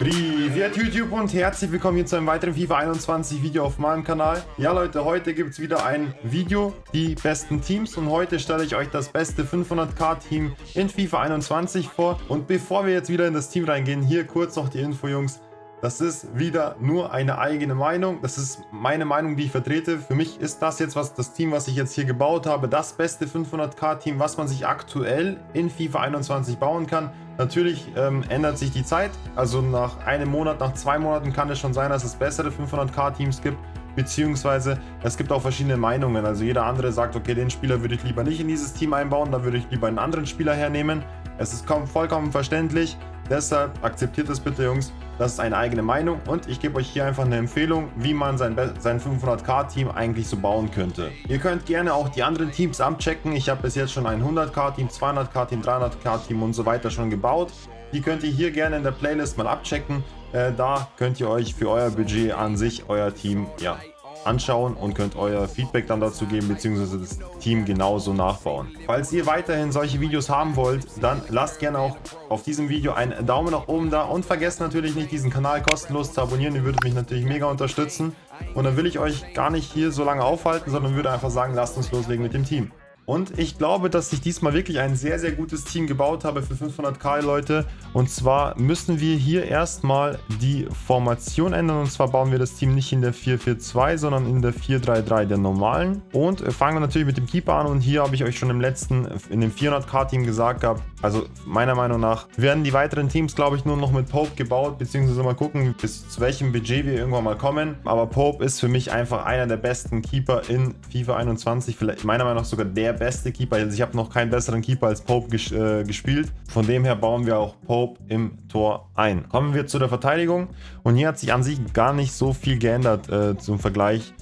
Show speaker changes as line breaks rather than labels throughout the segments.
Privet YouTube und herzlich willkommen hier zu einem weiteren FIFA 21 Video auf meinem Kanal. Ja Leute, heute gibt es wieder ein Video, die besten Teams und heute stelle ich euch das beste 500k Team in FIFA 21 vor. Und bevor wir jetzt wieder in das Team reingehen, hier kurz noch die Info Jungs. Das ist wieder nur eine eigene Meinung. Das ist meine Meinung, die ich vertrete. Für mich ist das jetzt was das Team, was ich jetzt hier gebaut habe, das beste 500k Team, was man sich aktuell in FIFA 21 bauen kann. Natürlich ähm, ändert sich die Zeit. Also nach einem Monat, nach zwei Monaten kann es schon sein, dass es bessere 500k Teams gibt. Beziehungsweise es gibt auch verschiedene Meinungen. Also jeder andere sagt, okay, den Spieler würde ich lieber nicht in dieses Team einbauen, da würde ich lieber einen anderen Spieler hernehmen. Es ist vollkommen verständlich. Deshalb akzeptiert es bitte, Jungs. Das ist eine eigene Meinung und ich gebe euch hier einfach eine Empfehlung, wie man sein, sein 500k-Team eigentlich so bauen könnte. Ihr könnt gerne auch die anderen Teams abchecken. Ich habe bis jetzt schon ein 100k-Team, 200k-Team, 300k-Team und so weiter schon gebaut. Die könnt ihr hier gerne in der Playlist mal abchecken. Äh, da könnt ihr euch für euer Budget an sich, euer Team, ja, anschauen und könnt euer Feedback dann dazu geben, beziehungsweise das Team genauso nachbauen. Falls ihr weiterhin solche Videos haben wollt, dann lasst gerne auch auf diesem Video einen Daumen nach oben da und vergesst natürlich nicht, diesen Kanal kostenlos zu abonnieren. Ihr würdet mich natürlich mega unterstützen. Und dann will ich euch gar nicht hier so lange aufhalten, sondern würde einfach sagen, lasst uns loslegen mit dem Team. Und ich glaube, dass ich diesmal wirklich ein sehr, sehr gutes Team gebaut habe für 500k, Leute. Und zwar müssen wir hier erstmal die Formation ändern. Und zwar bauen wir das Team nicht in der 4-4-2, sondern in der 4-3-3 der normalen. Und fangen wir natürlich mit dem Keeper an. Und hier habe ich euch schon im letzten, in dem 400k-Team gesagt gehabt, also meiner Meinung nach werden die weiteren Teams, glaube ich, nur noch mit Pope gebaut. Beziehungsweise mal gucken, bis zu welchem Budget wir irgendwann mal kommen. Aber Pope ist für mich einfach einer der besten Keeper in FIFA 21. Vielleicht meiner Meinung nach sogar der beste Keeper. Also ich habe noch keinen besseren Keeper als Pope ges äh, gespielt. Von dem her bauen wir auch Pope im Tor ein. Kommen wir zu der Verteidigung. Und hier hat sich an sich gar nicht so viel geändert äh, zum Vergleich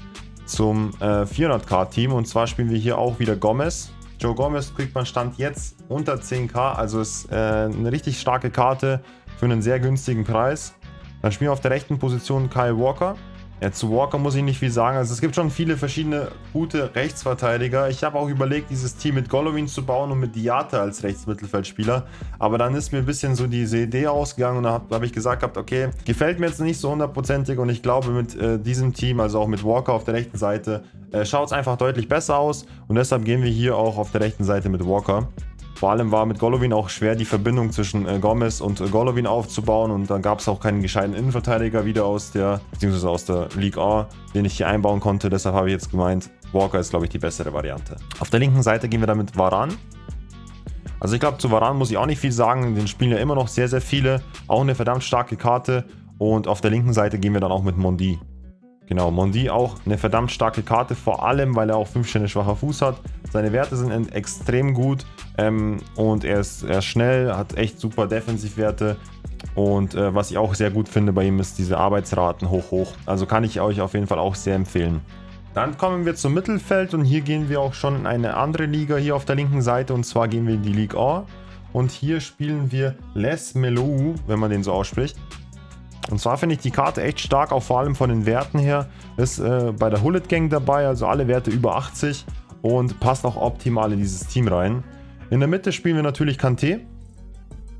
zum äh, 400k-Team. Und zwar spielen wir hier auch wieder Gomez. Joe Gomez kriegt man Stand jetzt unter 10k. Also ist äh, eine richtig starke Karte für einen sehr günstigen Preis. Dann spielen wir auf der rechten Position Kyle Walker. Ja, zu Walker muss ich nicht viel sagen. Also es gibt schon viele verschiedene gute Rechtsverteidiger. Ich habe auch überlegt, dieses Team mit Golovin zu bauen und mit Diate als Rechtsmittelfeldspieler. Aber dann ist mir ein bisschen so diese Idee ausgegangen und da habe hab ich gesagt gehabt, okay, gefällt mir jetzt nicht so hundertprozentig und ich glaube mit äh, diesem Team, also auch mit Walker auf der rechten Seite, äh, schaut es einfach deutlich besser aus. Und deshalb gehen wir hier auch auf der rechten Seite mit Walker. Vor allem war mit Golovin auch schwer, die Verbindung zwischen äh, Gomez und äh, Golovin aufzubauen und dann gab es auch keinen gescheiten Innenverteidiger wieder aus der, beziehungsweise aus der League A, den ich hier einbauen konnte. Deshalb habe ich jetzt gemeint, Walker ist, glaube ich, die bessere Variante. Auf der linken Seite gehen wir dann mit Varan. Also ich glaube, zu Varan muss ich auch nicht viel sagen. Den spielen ja immer noch sehr, sehr viele. Auch eine verdammt starke Karte. Und auf der linken Seite gehen wir dann auch mit Mondi. Genau, Mondi auch eine verdammt starke Karte, vor allem, weil er auch 5 Sterne schwacher Fuß hat. Seine Werte sind extrem gut ähm, und er ist, er ist schnell, hat echt super Defensivwerte. Und äh, was ich auch sehr gut finde bei ihm ist diese Arbeitsraten hoch hoch. Also kann ich euch auf jeden Fall auch sehr empfehlen. Dann kommen wir zum Mittelfeld und hier gehen wir auch schon in eine andere Liga hier auf der linken Seite und zwar gehen wir in die League A. Und hier spielen wir Les Melou, wenn man den so ausspricht. Und zwar finde ich die Karte echt stark, auch vor allem von den Werten her. Ist äh, bei der Hullet Gang dabei, also alle Werte über 80 und passt auch optimal in dieses Team rein. In der Mitte spielen wir natürlich Kanté.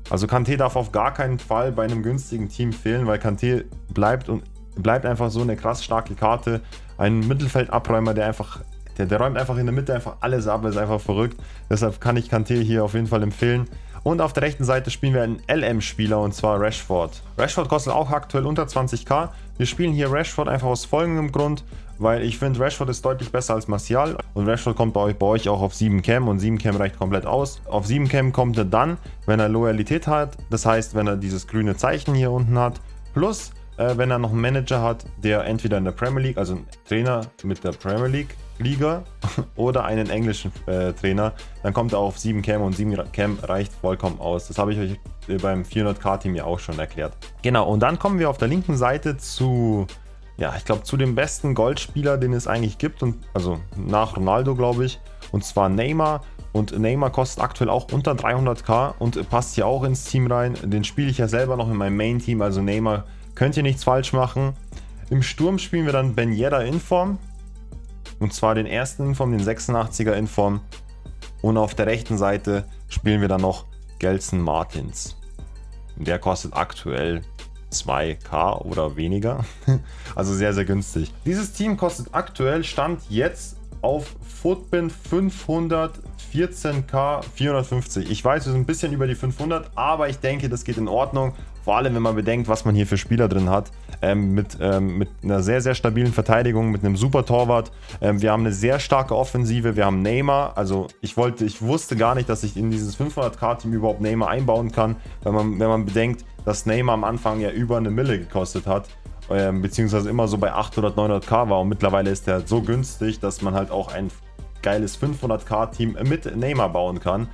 Also Kanté darf auf gar keinen Fall bei einem günstigen Team fehlen, weil Kanté bleibt und bleibt einfach so eine krass starke Karte. Ein Mittelfeldabräumer, der einfach, der, der räumt einfach in der Mitte einfach alles ab, ist einfach verrückt. Deshalb kann ich Kanté hier auf jeden Fall empfehlen. Und auf der rechten Seite spielen wir einen LM-Spieler und zwar Rashford. Rashford kostet auch aktuell unter 20k. Wir spielen hier Rashford einfach aus folgendem Grund, weil ich finde Rashford ist deutlich besser als Martial und Rashford kommt bei euch, bei euch auch auf 7 Cam und 7 Cam reicht komplett aus. Auf 7 Cam kommt er dann, wenn er Loyalität hat, das heißt, wenn er dieses grüne Zeichen hier unten hat, plus äh, wenn er noch einen Manager hat, der entweder in der Premier League, also ein Trainer mit der Premier League Liga oder einen englischen äh, Trainer, dann kommt er auf 7 Cam und 7 Cam reicht vollkommen aus. Das habe ich euch äh, beim 400k-Team ja auch schon erklärt. Genau, und dann kommen wir auf der linken Seite zu, ja, ich glaube, zu dem besten Goldspieler, den es eigentlich gibt, und also nach Ronaldo, glaube ich, und zwar Neymar. Und Neymar kostet aktuell auch unter 300k und passt hier auch ins Team rein. Den spiele ich ja selber noch in meinem Main-Team, also Neymar könnt ihr nichts falsch machen. Im Sturm spielen wir dann Ben Yedda in Form. Und zwar den ersten Inform, den 86er Inform. Und auf der rechten Seite spielen wir dann noch Gelson Martins. Der kostet aktuell 2k oder weniger. also sehr, sehr günstig. Dieses Team kostet aktuell Stand jetzt auf Footbin 514k 450. Ich weiß, wir sind ein bisschen über die 500, aber ich denke, das geht in Ordnung. Vor allem, wenn man bedenkt, was man hier für Spieler drin hat. Ähm, mit, ähm, mit einer sehr, sehr stabilen Verteidigung, mit einem super Torwart. Ähm, wir haben eine sehr starke Offensive. Wir haben Neymar. Also ich wollte, ich wusste gar nicht, dass ich in dieses 500k-Team überhaupt Neymar einbauen kann. Wenn man, wenn man bedenkt, dass Neymar am Anfang ja über eine Mille gekostet hat ähm, beziehungsweise immer so bei 800, 900k war und mittlerweile ist der so günstig, dass man halt auch ein geiles 500k-Team mit Neymar bauen kann.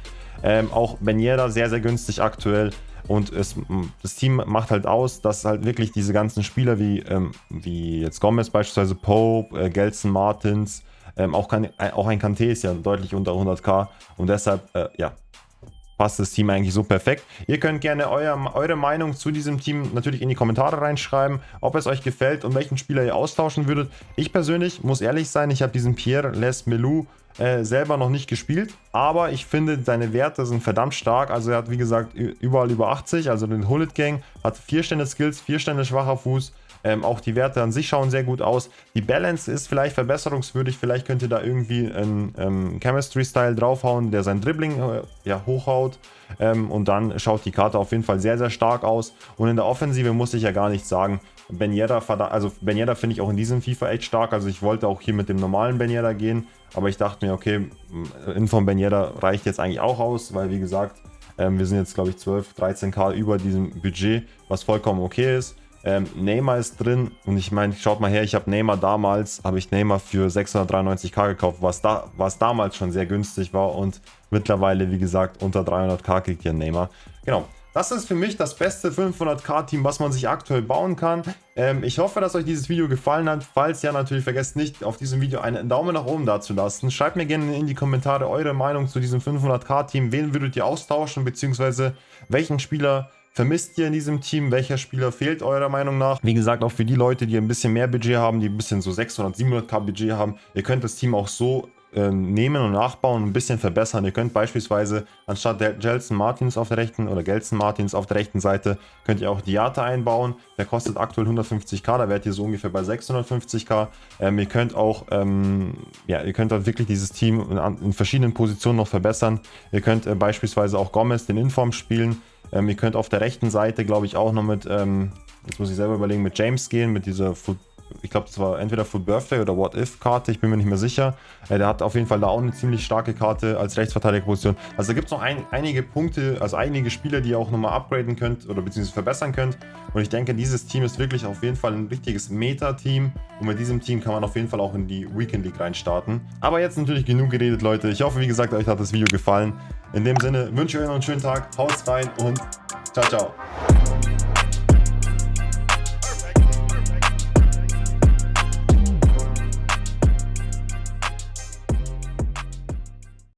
Ähm, auch Benjeda sehr, sehr günstig aktuell. Und es, das Team macht halt aus, dass halt wirklich diese ganzen Spieler wie, ähm, wie jetzt Gomez beispielsweise, Pope, äh, Gelson Martins, ähm, auch, kann, äh, auch ein Kanté ist ja deutlich unter 100k und deshalb, äh, ja, passt das Team eigentlich so perfekt. Ihr könnt gerne euer, eure Meinung zu diesem Team natürlich in die Kommentare reinschreiben, ob es euch gefällt und welchen Spieler ihr austauschen würdet. Ich persönlich muss ehrlich sein, ich habe diesen Pierre Les Melou äh, selber noch nicht gespielt, aber ich finde, seine Werte sind verdammt stark. Also er hat, wie gesagt, überall über 80, also den Hullet Gang, hat 4 Stände Skills, 4 Stände schwacher Fuß, ähm, auch die Werte an sich schauen sehr gut aus. Die Balance ist vielleicht verbesserungswürdig. Vielleicht könnt ihr da irgendwie einen ähm, Chemistry-Style draufhauen, der sein Dribbling äh, ja, hochhaut. Ähm, und dann schaut die Karte auf jeden Fall sehr, sehr stark aus. Und in der Offensive muss ich ja gar nichts sagen. Ben Yedda, also Ben finde ich auch in diesem FIFA echt stark. Also ich wollte auch hier mit dem normalen Ben Yedda gehen. Aber ich dachte mir, okay, Info Ben Yedda reicht jetzt eigentlich auch aus, weil wie gesagt, ähm, wir sind jetzt glaube ich 12, 13k über diesem Budget, was vollkommen okay ist. Ähm, Neymar ist drin und ich meine, schaut mal her, ich habe Neymar damals, habe ich Neymar für 693k gekauft, was, da, was damals schon sehr günstig war und mittlerweile, wie gesagt, unter 300k kriegt ihr Neymar. Genau, das ist für mich das beste 500k-Team, was man sich aktuell bauen kann. Ähm, ich hoffe, dass euch dieses Video gefallen hat. Falls ja, natürlich vergesst nicht, auf diesem Video einen Daumen nach oben dazulassen. Schreibt mir gerne in die Kommentare eure Meinung zu diesem 500k-Team. Wen würdet ihr austauschen, beziehungsweise welchen Spieler vermisst ihr in diesem Team? Welcher Spieler fehlt eurer Meinung nach? Wie gesagt, auch für die Leute, die ein bisschen mehr Budget haben, die ein bisschen so 600, 700k Budget haben, ihr könnt das Team auch so äh, nehmen und nachbauen und ein bisschen verbessern. Ihr könnt beispielsweise anstatt der Gelson Martins auf der rechten oder Gelson Martins auf der rechten Seite, könnt ihr auch Diata einbauen. Der kostet aktuell 150k, da werdet ihr so ungefähr bei 650k. Ähm, ihr könnt auch, ähm, ja, ihr könnt halt wirklich dieses Team in, in, verschiedenen Positionen noch verbessern. Ihr könnt äh, beispielsweise auch Gomez den Inform spielen. Ähm, ihr könnt auf der rechten Seite, glaube ich, auch noch mit, ähm, jetzt muss ich selber überlegen, mit James gehen, mit dieser Foot ich glaube, das war entweder Full Birthday oder What If Karte, ich bin mir nicht mehr sicher. Äh, der hat auf jeden Fall da auch eine ziemlich starke Karte als Rechtsverteidigerposition. Also da gibt es noch ein, einige Punkte, also einige Spieler, die ihr auch nochmal upgraden könnt oder beziehungsweise verbessern könnt. Und ich denke, dieses Team ist wirklich auf jeden Fall ein richtiges Meta-Team. Und mit diesem Team kann man auf jeden Fall auch in die Weekend League reinstarten. Aber jetzt natürlich genug geredet, Leute. Ich hoffe, wie gesagt, euch hat das Video gefallen. In dem Sinne wünsche ich euch noch einen schönen Tag, haut rein und ciao, ciao.